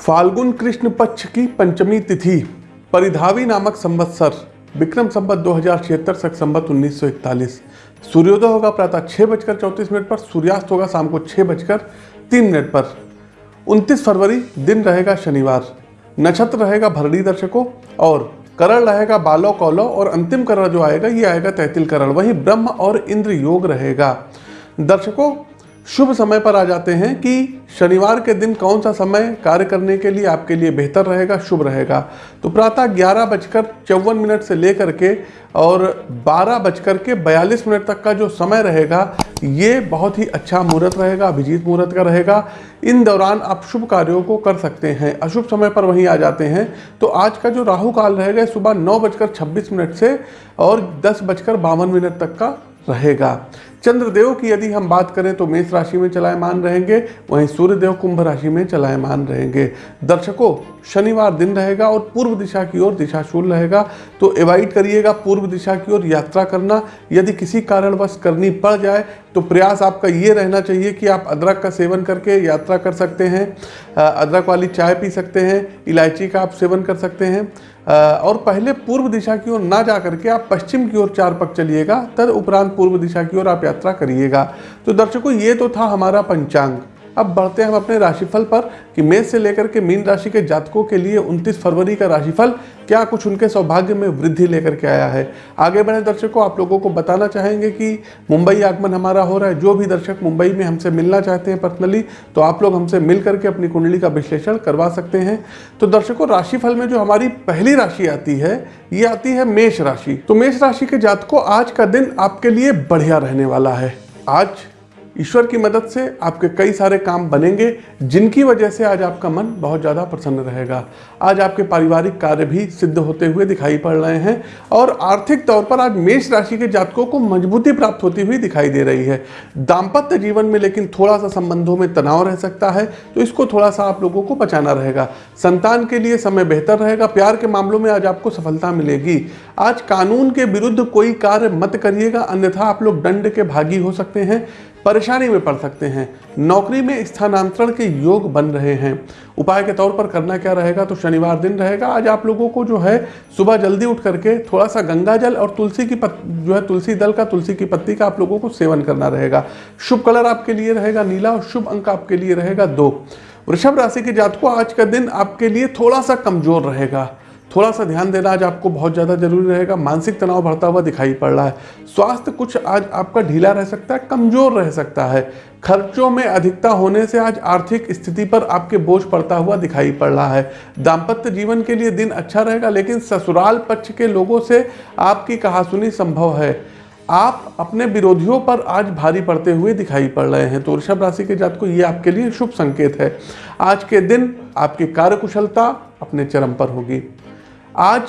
फाल्गुन कृष्ण पक्ष की पंचमी तिथि, परिधावी नामक संवत्सर, विक्रम संवत दो हज़ार छिहत्तर संवत उन्नीस सूर्योदय होगा प्रातः छः बजकर चौंतीस मिनट पर, सूर्यास्त होगा शाम को छः बजकर तीन मिनट पर। 29 फरवरी, दिन रहेगा शनिवार। नक्षत्र रहेगा भरणी दर्शकों और करण रहेगा बालो कौलो और अंतिम करण जो आएगा, ये आएगा तैतिल करण। वही ब्रह्म और इंद्र योग रहेगा। दर्शकों शुभ समय पर आ जाते हैं कि शनिवार के दिन कौन सा समय कार्य करने के लिए आपके लिए बेहतर रहेगा, शुभ रहेगा। तो प्रातः ग्यारह बजकर चौवन मिनट से लेकर के और बारह बजकर के बयालीस मिनट तक का जो समय रहेगा, ये बहुत ही अच्छा मुहूर्त रहेगा, अभिजीत मुहूर्त का रहेगा। इन दौरान आप शुभ कार्यों को कर सकते हैं। अशुभ समय पर वहीं आ जाते हैं। तो आज का जो राहु काल रहेगा सुबह नौ बजकर छब्बीस मिनट से और दस बजकर बावन मिनट तक का रहेगा। चंद्रदेव की यदि हम बात करें तो मेष राशि में चलायमान रहेंगे, वहीं सूर्यदेव कुंभ राशि में चलायमान रहेंगे। दर्शकों, शनिवार दिन रहेगा और पूर्व दिशा की ओर दिशाशूल रहेगा तो अवॉइड करिएगा पूर्व दिशा की ओर यात्रा करना। यदि किसी कारणवश करनी पड़ जाए तो प्रयास आपका ये रहना चाहिए कि आप अदरक का सेवन करके यात्रा कर सकते हैं अदरक वाली चाय पी सकते हैं, इलायची का आप सेवन कर सकते हैं। और पहले पूर्व दिशा की ओर ना जा करके आप पश्चिम की ओर चार पक चलिएगा तद उपरांत पूर्व दिशा की ओर आप यात्रा करिएगा। तो दर्शकों ये तो था हमारा पंचांग। अब बढ़ते हैं हम अपने राशिफल पर कि मेष से लेकर के मीन राशि के जातकों के लिए 29 फरवरी का राशिफल क्या कुछ उनके सौभाग्य में वृद्धि लेकर के आया है? आगे बढ़े दर्शकों, आप लोगों को बताना चाहेंगे कि मुंबई आगमन हमारा हो रहा है। जो भी दर्शक मुंबई में हमसे मिलना चाहते हैं पर्सनली तो आप लोग हमसे मिल करके अपनी कुंडली का विश्लेषण करवा सकते हैं। तो दर्शकों, राशिफल में जो हमारी पहली राशि आती है, ये आती है मेष राशि। तो मेष राशि के जातकों, आज का दिन आपके लिए बढ़िया रहने वाला है। आज ईश्वर की मदद से आपके कई सारे काम बनेंगे, जिनकी वजह से आज आपका मन बहुत ज़्यादा प्रसन्न रहेगा। आज आपके पारिवारिक कार्य भी सिद्ध होते हुए दिखाई पड़ रहे हैं और आर्थिक तौर पर आज मेष राशि के जातकों को मजबूती प्राप्त होती हुई दिखाई दे रही है। दाम्पत्य जीवन में लेकिन थोड़ा सा संबंधों में तनाव रह सकता है तो इसको थोड़ा सा आप लोगों को बचाना रहेगा। संतान के लिए समय बेहतर रहेगा, प्यार के मामलों में आज आपको सफलता मिलेगी। आज कानून के विरुद्ध कोई कार्य मत करिएगा, अन्यथा आप लोग दंड के भागी हो सकते हैं। परेशानी में पड़ सकते हैं। नौकरी में स्थानांतरण के योग बन रहे हैं। उपाय के तौर पर करना क्या रहेगा? तो शनिवार दिन रहेगा। आज आप लोगों को जो है, सुबह जल्दी उठ करके थोड़ा सा गंगा जल और तुलसी की पत, जो है, तुलसी दल का, तुलसी की पत्ती का आप लोगों को सेवन करना रहेगा। शुभ कलर आपके लिए रहेगा नीला और शुभ अंक आपके लिए रहेगा दो। वृषभ राशि के जातकों, आज का दिन आपके लिए थोड़ा सा कमज़ोर रहेगा। थोड़ा सा ध्यान देना आज आपको बहुत ज़्यादा ज़रूरी रहेगा। मानसिक तनाव बढ़ता हुआ दिखाई पड़ रहा है। स्वास्थ्य कुछ आज आपका ढीला रह सकता है, कमज़ोर रह सकता है। खर्चों में अधिकता होने से आज आर्थिक स्थिति पर आपके बोझ पड़ता हुआ दिखाई पड़ रहा है। दाम्पत्य जीवन के लिए दिन अच्छा रहेगा, लेकिन ससुराल पक्ष के लोगों से आपकी कहासुनी संभव है। आप अपने विरोधियों पर आज भारी पड़ते हुए दिखाई पड़ रहे हैं। तो वृषभ राशि के जात को ये आपके लिए शुभ संकेत है। आज के दिन आपकी कार्यकुशलता अपने चरम पर होगी। आज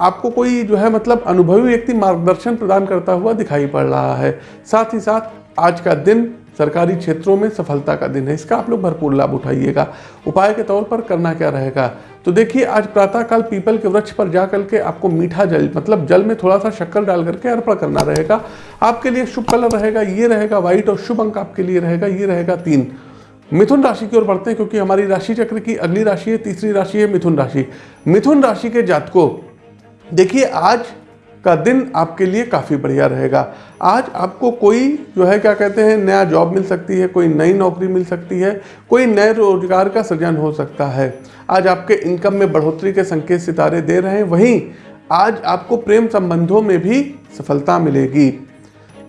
आपको कोई जो है मतलब अनुभवी व्यक्ति मार्गदर्शन प्रदान करता हुआ दिखाई पड़ रहा है। साथ ही साथ आज का दिन सरकारी क्षेत्रों में सफलता का दिन है। इसका आप लोग भरपूर लाभ उठाइएगा। उपाय के तौर पर करना क्या रहेगा? तो देखिए, आज प्रातःकाल पीपल के वृक्ष पर जाकर के आपको मीठा जल मतलब जल में थोड़ा सा शक्कर डाल करके अर्पण करना रहेगा। आपके लिए शुभ कलर रहेगा, ये रहेगा व्हाइट और शुभ अंक आपके लिए रहेगा, ये रहेगा तीन। मिथुन राशि की ओर बढ़ते हैं क्योंकि हमारी राशि चक्र की अगली राशि है, तीसरी राशि है मिथुन राशि। मिथुन राशि के जातकों, देखिए आज का दिन आपके लिए काफ़ी बढ़िया रहेगा। आज आपको कोई जो है, क्या कहते हैं, नया जॉब मिल सकती है, कोई नई नौकरी मिल सकती है, कोई नए रोज़गार का सृजन हो सकता है। आज आपके इनकम में बढ़ोतरी के संकेत सितारे दे रहे हैं, वहीं आज आपको प्रेम संबंधों में भी सफलता मिलेगी।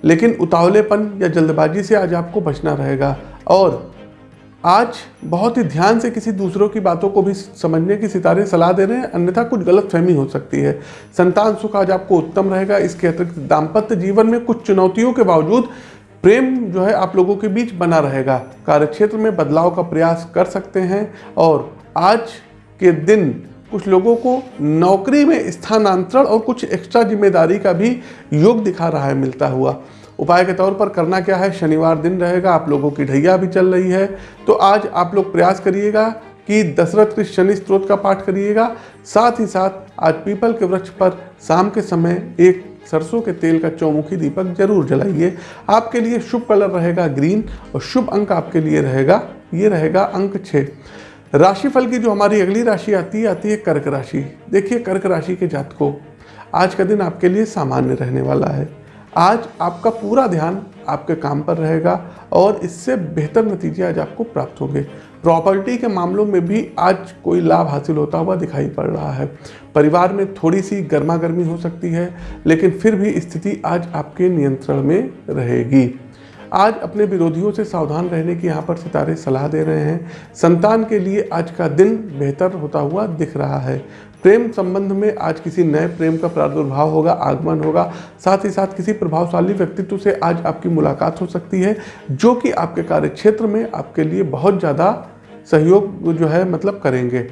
लेकिन उतावलेपन या जल्दबाजी से आज आपको बचना रहेगा। और आज बहुत ही ध्यान से किसी दूसरों की बातों को भी समझने की सितारे, सलाह दे रहे हैं, अन्यथा कुछ गलत फहमी हो सकती है। संतान सुख आज आपको उत्तम रहेगा। इसके अतिरिक्त दाम्पत्य जीवन में कुछ चुनौतियों के बावजूद प्रेम जो है आप लोगों के बीच बना रहेगा। कार्यक्षेत्र में बदलाव का प्रयास कर सकते हैं और आज के दिन कुछ लोगों को नौकरी में स्थानांतरण और कुछ एक्स्ट्रा ज़िम्मेदारी का भी योग दिखा रहा है, मिलता हुआ। उपाय के तौर पर करना क्या है? शनिवार दिन रहेगा, आप लोगों की ढैया भी चल रही है। तो आज आप लोग प्रयास करिएगा कि दशरथ के शनि स्त्रोत का पाठ करिएगा। साथ ही साथ आज पीपल के वृक्ष पर शाम के समय एक सरसों के तेल का चौमुखी दीपक ज़रूर जलाइए। आपके लिए शुभ कलर रहेगा ग्रीन और शुभ अंक आपके लिए रहेगा, ये रहेगा अंक छः। राशिफल की जो हमारी अगली राशि आती है आती है कर्क राशि। देखिए, कर्क राशि के जातकों, आज का दिन आपके लिए सामान्य रहने वाला है। आज आपका पूरा ध्यान आपके काम पर रहेगा और इससे बेहतर नतीजे आज आपको प्राप्त होंगे। प्रॉपर्टी के मामलों में भी आज कोई लाभ हासिल होता हुआ दिखाई पड़ रहा है। परिवार में थोड़ी सी गर्मा गर्मी हो सकती है, लेकिन फिर भी स्थिति आज आपके नियंत्रण में रहेगी। आज अपने विरोधियों से सावधान रहने की यहाँ पर सितारे सलाह दे रहे हैं। संतान के लिए आज का दिन बेहतर होता हुआ दिख रहा है। प्रेम संबंध में आज किसी नए प्रेम का प्रादुर्भाव होगा, आगमन होगा। साथ ही साथ किसी प्रभावशाली व्यक्तित्व से आज आपकी मुलाकात हो सकती है, जो कि आपके कार्य क्षेत्र में आपके लिए बहुत ज़्यादा सहयोग जो है मतलब करेंगे।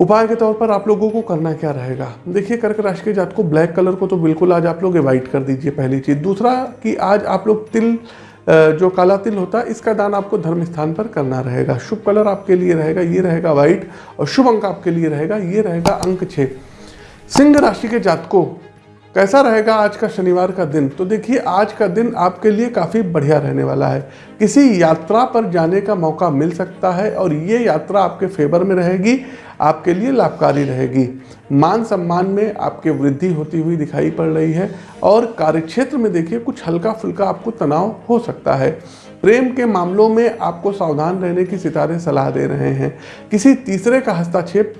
उपाय के तौर पर आप लोगों को करना क्या रहेगा? देखिए, कर्क राशि के जात को ब्लैक कलर को तो बिल्कुल आज आप लोग एवॉइड कर दीजिए पहली चीज़। दूसरा कि आज आप लोग तिल जो काला तिल होता है, इसका दान आपको धर्म स्थान पर करना रहेगा। शुभ कलर आपके लिए रहेगा, ये रहेगा व्हाइट, और शुभ अंक आपके लिए रहेगा, ये रहेगा अंक छः सिंह राशि के जातकों कैसा रहेगा आज का शनिवार का दिन? तो देखिए, आज का दिन आपके लिए काफ़ी बढ़िया रहने वाला है। किसी यात्रा पर जाने का मौका मिल सकता है और ये यात्रा आपके फेवर में रहेगी, आपके लिए लाभकारी रहेगी। मान सम्मान में आपके वृद्धि होती हुई दिखाई पड़ रही है और कार्यक्षेत्र में देखिए, कुछ हल्का फुल्का आपको तनाव हो सकता है। प्रेम के मामलों में आपको सावधान रहने की सितारे सलाह दे रहे हैं। किसी तीसरे का हस्तक्षेप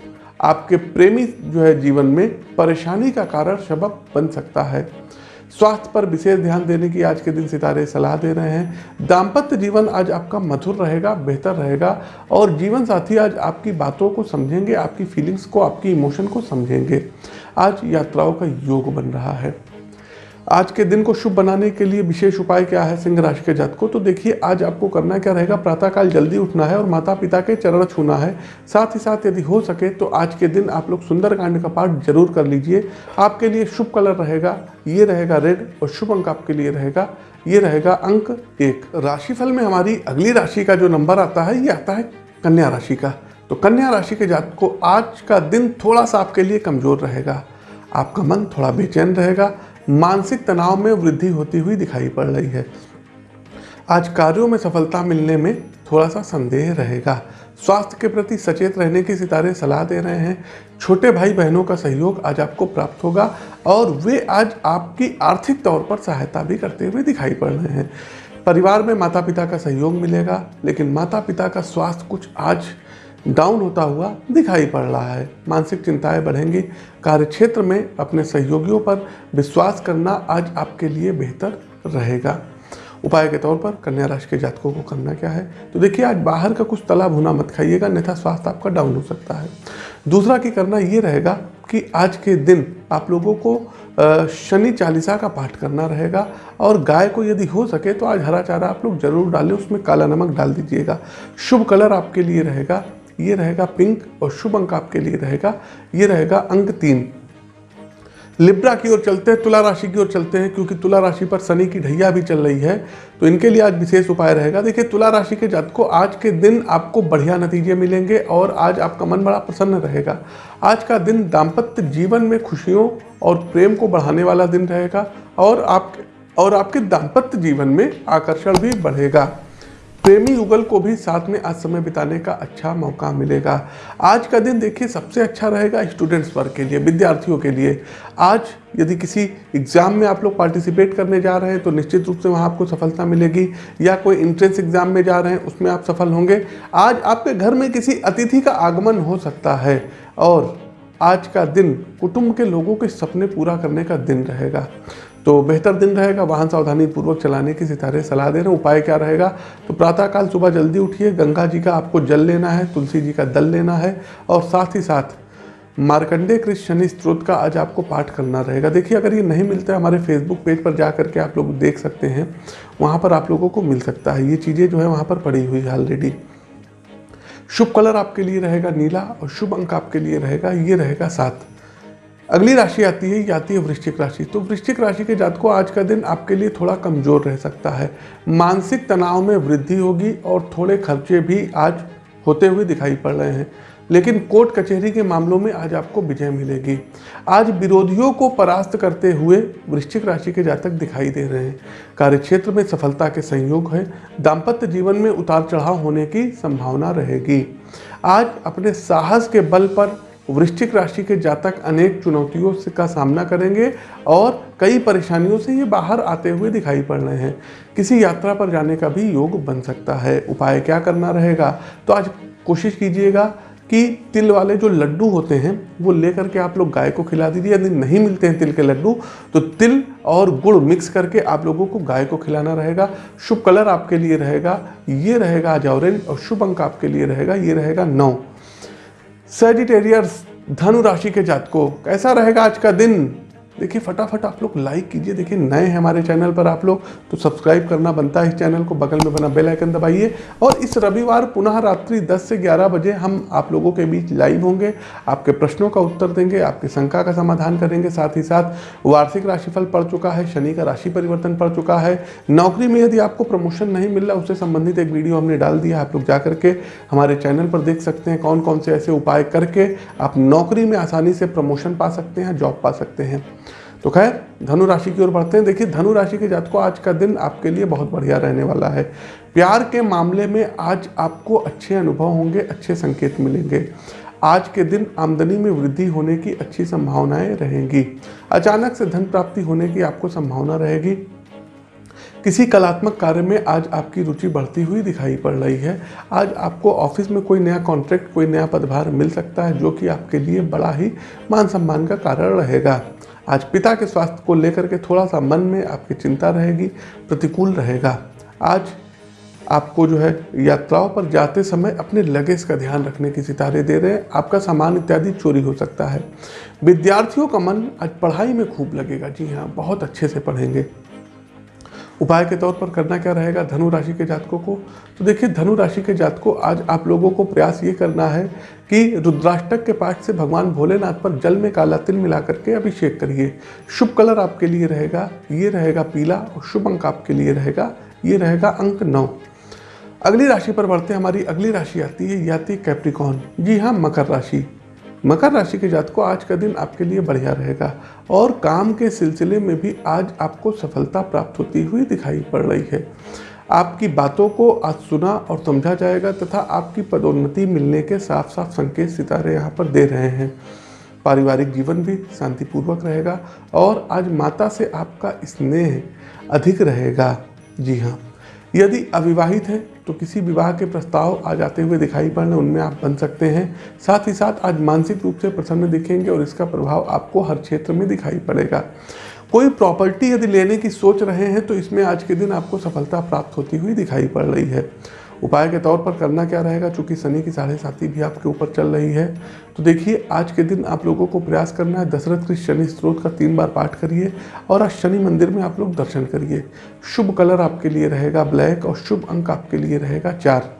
आपके प्रेमी जो है जीवन में परेशानी का कारण सबक बन सकता है। स्वास्थ्य पर विशेष ध्यान देने की आज के दिन सितारे सलाह दे रहे हैं। दाम्पत्य जीवन आज आपका मधुर रहेगा, बेहतर रहेगा और जीवन साथी आज आपकी बातों को समझेंगे, आपकी फीलिंग्स को, आपकी इमोशन को समझेंगे। आज यात्राओं का योग बन रहा है। आज के दिन को शुभ बनाने के लिए विशेष उपाय क्या है सिंह राशि के जात को? तो देखिए, आज आपको करना क्या रहेगा? प्रातःकाल जल्दी उठना है और माता पिता के चरण छूना है। साथ ही साथ यदि हो सके तो आज के दिन आप लोग सुंदरकांड का पाठ ज़रूर कर लीजिए। आपके लिए शुभ कलर रहेगा, ये रहेगा रेड और शुभ अंक आपके लिए रहेगा, ये रहेगा अंक एक। राशिफल में हमारी अगली राशि का जो नंबर आता है, ये आता है कन्या राशि का। तो कन्या राशि के जात को आज का दिन थोड़ा सा आपके लिए कमज़ोर रहेगा। आपका मन थोड़ा बेचैन रहेगा मानसिक तनाव में वृद्धि होती हुई दिखाई पड़ रही है। आज कार्यों में सफलता मिलने में थोड़ा सा संदेह रहेगा। स्वास्थ्य के प्रति सचेत रहने की सितारे सलाह दे रहे हैं। छोटे भाई बहनों का सहयोग आज आपको प्राप्त होगा और वे आज आपकी आर्थिक तौर पर सहायता भी करते हुए दिखाई पड़ रहे हैं। परिवार में माता पिता का सहयोग मिलेगा, लेकिन माता पिता का स्वास्थ्य कुछ आज डाउन होता हुआ दिखाई पड़ रहा है। मानसिक चिंताएँ बढ़ेंगी। कार्यक्षेत्र में अपने सहयोगियों पर विश्वास करना आज आपके लिए बेहतर रहेगा। उपाय के तौर पर कन्या राशि के जातकों को करना क्या है? तो देखिए, आज बाहर का कुछ तला भुना मत खाइएगा, अन्यथा स्वास्थ्य आपका डाउन हो सकता है। दूसरा की करना ये रहेगा कि आज के दिन आप लोगों को शनि चालीसा का पाठ करना रहेगा और गाय को यदि हो सके तो आज हरा चारा आप लोग ज़रूर डालें, उसमें काला नमक डाल दीजिएगा। शुभ कलर आपके लिए रहेगा। ये रहेगा पिंक और शुभ अंक आपके लिए रहेगा। ये रहेगा अंक तीन। लिब्रा की ओर चलते हैं, तुला राशि की ओर चलते हैं, क्योंकि तुला राशि पर शनि की ढैया भी चल रही है तो इनके लिए आज विशेष उपाय रहेगा। देखिए, तुला राशि के जात को आज के दिन आपको बढ़िया नतीजे मिलेंगे और आज आपका मन बड़ा प्रसन्न रहेगा। आज का दिन दाम्पत्य जीवन में खुशियों और प्रेम को बढ़ाने वाला दिन रहेगा और आप और आपके दाम्पत्य जीवन में आकर्षण भी बढ़ेगा। प्रेमी युगल को भी साथ में आज समय बिताने का अच्छा मौका मिलेगा। आज का दिन देखिए, सबसे अच्छा रहेगा स्टूडेंट्स वर्ग के लिए, विद्यार्थियों के लिए। आज यदि किसी एग्ज़ाम में आप लोग पार्टिसिपेट करने जा रहे हैं तो निश्चित रूप से वहाँ आपको सफलता मिलेगी। या कोई इंट्रेंस एग्ज़ाम में जा रहे हैं, उसमें आप सफल होंगे। आज आपके घर में किसी अतिथि का आगमन हो सकता है और आज का दिन कुटुंब के लोगों के सपने पूरा करने का दिन रहेगा। तो बेहतर दिन रहेगा, वाहन सावधानी पूर्वक चलाने की सितारे सलाह दे रहे हैं। उपाय क्या रहेगा? तो प्रातःकाल सुबह जल्दी उठिए। गंगा जी का आपको जल लेना है, तुलसी जी का दल लेना है और साथ ही साथ मार्कंडे कृष्ण शनि स्त्रोत का आज आपको पाठ करना रहेगा। देखिए, अगर ये नहीं मिलता है हमारे फेसबुक पेज पर जा करके आप लोग देख सकते हैं, वहाँ पर आप लोगों को मिल सकता है। ये चीज़ें जो है वहाँ पर पड़ी हुई है ऑलरेडी शुभ कलर आपके लिए रहेगा नीला और शुभ अंक आपके लिए रहेगा, ये रहेगा सात। अगली राशि आती है, ये आती है वृश्चिक राशि। तो वृश्चिक राशि के जात को आज का दिन आपके लिए थोड़ा कमज़ोर रह सकता है। मानसिक तनाव में वृद्धि होगी और थोड़े खर्चे भी आज होते हुए दिखाई पड़ रहे हैं। लेकिन कोर्ट कचहरी के मामलों में आज आपको विजय मिलेगी। आज विरोधियों को परास्त करते हुए वृश्चिक राशि के जातक दिखाई दे रहे हैं। कार्यक्षेत्र में सफलता के संयोग है। दाम्पत्य जीवन में उतार चढ़ाव होने की संभावना रहेगी। आज अपने साहस के बल पर वृश्चिक राशि के जातक अनेक चुनौतियों से का सामना करेंगे और कई परेशानियों से ये बाहर आते हुए दिखाई पड़ रहे हैं। किसी यात्रा पर जाने का भी योग बन सकता है। उपाय क्या करना रहेगा? तो आज कोशिश कीजिएगा कि तिल वाले जो लड्डू होते हैं, वो लेकर के आप लोग गाय को खिला दीजिए। यदि नहीं मिलते हैं तिल के लड्डू तो तिल और गुड़ मिक्स करके आप लोगों को गाय को खिलाना रहेगा। शुभ कलर आपके लिए रहेगा, ये रहेगा आज ऑरेंज और शुभ अंक आपके लिए रहेगा, ये रहेगा नौ। सेजिटेरियर्स धनु राशि के जातकों कैसा रहेगा आज का दिन देखिए, फटाफट आप लोग लाइक कीजिए। देखिए, नए हैं हमारे चैनल पर आप लोग तो सब्सक्राइब करना बनता है इस चैनल को, बगल में बना बेल आइकन दबाइए। और इस रविवार पुनः रात्रि 10 से 11 बजे हम आप लोगों के बीच लाइव होंगे। आपके प्रश्नों का उत्तर देंगे, आपकी शंका का समाधान करेंगे। साथ ही साथ वार्षिक राशिफल पड़ चुका है, शनि का राशि परिवर्तन पड़ चुका है। नौकरी में यदि आपको प्रमोशन नहीं मिल रहा, उससे संबंधित एक वीडियो हमने डाल दिया आप लोग जा करके हमारे चैनल पर देख सकते हैं कौन कौन से ऐसे उपाय करके आप नौकरी में आसानी से प्रमोशन पा सकते हैं जॉब पा सकते हैं। तो खैर, धनु राशि की ओर बढ़ते हैं। देखिए, धनु राशि के जात को आज का दिन आपके लिए बहुत बढ़िया रहने वाला है। प्यार के मामले में आज आपको अच्छे अनुभव होंगे, अच्छे संकेत मिलेंगे। आज के दिन आमदनी में वृद्धि होने की अच्छी संभावनाएँ रहेंगी। अचानक से धन प्राप्ति होने की आपको संभावना रहेगी। किसी कलात्मक कार्य में आज आपकी रुचि बढ़ती हुई दिखाई पड़ रही है। आज आपको ऑफ़िस में कोई नया कॉन्ट्रैक्ट, कोई नया पदभार मिल सकता है, जो कि आपके लिए बड़ा ही मान सम्मान का कारण रहेगा। आज पिता के स्वास्थ्य को लेकर के थोड़ा सा मन में आपकी चिंता रहेगी, प्रतिकूल रहेगा। आज आपको जो है यात्राओं पर जाते समय अपने लगेज का ध्यान रखने की सितारे दे रहे हैं। आपका सामान इत्यादि चोरी हो सकता है। विद्यार्थियों का मन आज पढ़ाई में खूब लगेगा। जी हाँ बहुत अच्छे से पढ़ेंगे। उपाय के तौर पर करना क्या रहेगा? धनु राशि के जातकों को। तो देखिए, धनु राशि के जातकों, आज आप लोगों को प्रयास ये करना है कि रुद्राष्टक के पाठ से भगवान भोलेनाथ पर जल में काला तिल मिला करके अभिषेक करिए। शुभ कलर आपके लिए रहेगा, ये रहेगा पीला और शुभ अंक आपके लिए रहेगा, ये रहेगा अंक नौ। अगली राशि पर बढ़ते हमारी अगली राशि आती है याति कैप्रिकॉन जी हाँ मकर राशि। मकर राशि के जात को आज का दिन आपके लिए बढ़िया रहेगा। और काम के सिलसिले में भी आज आपको सफलता प्राप्त होती हुई दिखाई पड़ रही है। आपकी बातों को आज सुना और समझा जाएगा तथा आपकी पदोन्नति मिलने के साफ़ साफ़ संकेत सितारे यहाँ पर दे रहे हैं। पारिवारिक जीवन भी शांतिपूर्वक रहेगा और आज माता से आपका स्नेह अधिक रहेगा। जी हाँ यदि अविवाहित हैं तो किसी विवाह के प्रस्ताव आ जाते हुए दिखाई पड़ने उनमें आप बन सकते हैं। साथ ही साथ आज मानसिक रूप से प्रसन्न दिखेंगे और इसका प्रभाव आपको हर क्षेत्र में दिखाई पड़ेगा। कोई प्रॉपर्टी यदि लेने की सोच रहे हैं तो इसमें आज के दिन आपको सफलता प्राप्त होती हुई दिखाई पड़ रही है। उपाय के तौर पर करना क्या रहेगा? चूँकि शनि की साढ़े साथी भी आपके ऊपर चल रही है तो देखिए, आज के दिन आप लोगों को प्रयास करना है, दशरथ के शनि स्त्रोत का तीन बार पाठ करिए और आज शनि मंदिर में आप लोग दर्शन करिए। शुभ कलर आपके लिए रहेगा ब्लैक और शुभ अंक आपके लिए रहेगा चार।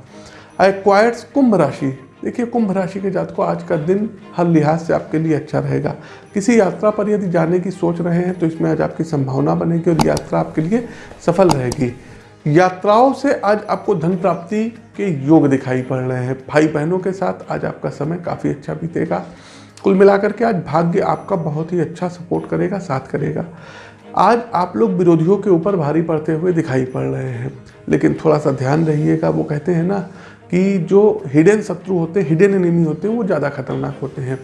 एक्वायर्स कुंभ राशि। देखिए, कुंभ राशि के जात को आज का दिन हर लिहाज से आपके लिए अच्छा रहेगा। किसी यात्रा पर यदि जाने की सोच रहे हैं तो इसमें आज आपकी संभावना बनेगी और यात्रा आपके लिए सफल रहेगी। यात्राओं से आज आपको धन प्राप्ति के योग दिखाई पड़ रहे हैं। भाई बहनों के साथ आज आपका समय काफ़ी अच्छा बीतेगा। कुल मिलाकर के आज भाग्य आपका बहुत ही अच्छा सपोर्ट करेगा, साथ करेगा। आज आप लोग विरोधियों के ऊपर भारी पड़ते हुए दिखाई पड़ रहे हैं। लेकिन थोड़ा सा ध्यान रहिएगा, वो कहते हैं ना कि जो हिडन शत्रु होते हैं हिडन एनिमी होते हैं, वो ज़्यादा खतरनाक होते हैं।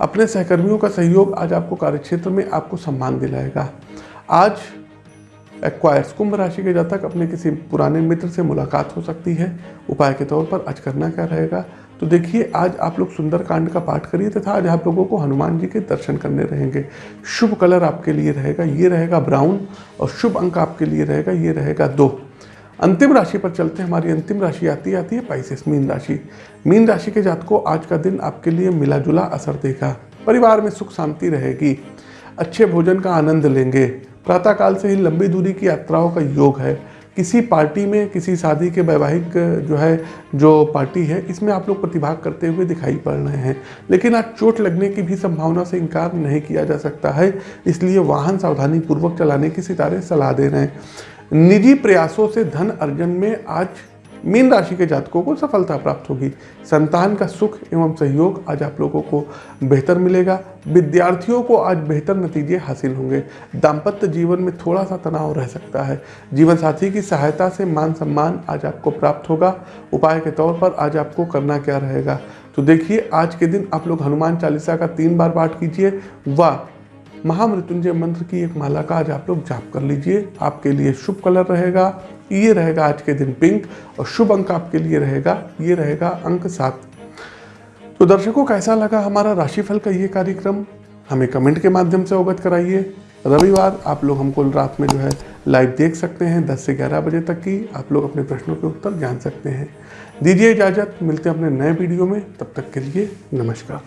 अपने सहकर्मियों का सहयोग आज आपको कार्यक्षेत्र में आपको सम्मान दिलाएगा। आज एक्वायर्स कुंभ राशि के जातक अपने किसी पुराने मित्र से मुलाकात हो सकती है। उपाय के तौर पर आज करना क्या रहेगा? तो देखिए, आज आप लोग सुंदर कांड का पाठ करिए तथा आज आप लोगों को हनुमान जी के दर्शन करने रहेंगे। शुभ कलर आपके लिए रहेगा, ये रहेगा ब्राउन और शुभ अंक आपके लिए रहेगा, ये रहेगा दो। अंतिम राशि पर चलते हैं। हमारी अंतिम राशि आती आती है पाइसेस मीन राशि। मीन राशि के जातकों, आज का दिन आपके लिए मिला जुला असर देगा। परिवार में सुख शांति रहेगी। अच्छे भोजन का आनंद लेंगे। प्रातःकाल से ही लंबी दूरी की यात्राओं का योग है। किसी पार्टी में, किसी शादी के वैवाहिक, जो है, जो पार्टी है, इसमें आप लोग प्रतिभाग करते हुए दिखाई पड़ रहे हैं। लेकिन आज चोट लगने की भी संभावना से इनकार नहीं किया जा सकता है, इसलिए वाहन सावधानी पूर्वक चलाने की सितारे सलाह दे रहे हैं। निजी प्रयासों से धन अर्जन में आज मीन राशि के जातकों को सफलता प्राप्त होगी। संतान का सुख एवं सहयोग आज आप लोगों को बेहतर मिलेगा। विद्यार्थियों को आज बेहतर नतीजे हासिल होंगे। दाम्पत्य जीवन में थोड़ा सा तनाव रह सकता है। जीवन साथी की सहायता से मान सम्मान आज आपको प्राप्त होगा। उपाय के तौर पर आज आपको करना क्या रहेगा? तो देखिए, आज के दिन आप लोग हनुमान चालीसा का तीन बार पाठ कीजिए व महामृत्युंजय मंत्र की एक माला का आज आप लोग जाप कर लीजिए। आपके लिए शुभ कलर रहेगा। ये रहेगा आज के दिन पिंक और शुभ अंक आपके लिए रहेगा, ये रहेगा अंक सात। तो दर्शकों, कैसा लगा हमारा राशिफल का ये कार्यक्रम? हमें कमेंट के माध्यम से अवगत कराइए। रविवार, आप लोग हमको रात में जो है लाइव देख सकते हैं 10 से 11 बजे तक की आप लोग अपने प्रश्नों के उत्तर जान सकते हैं। दीजिए इजाज़त, मिलते हैं अपने नए वीडियो में, तब तक के लिए नमस्कार।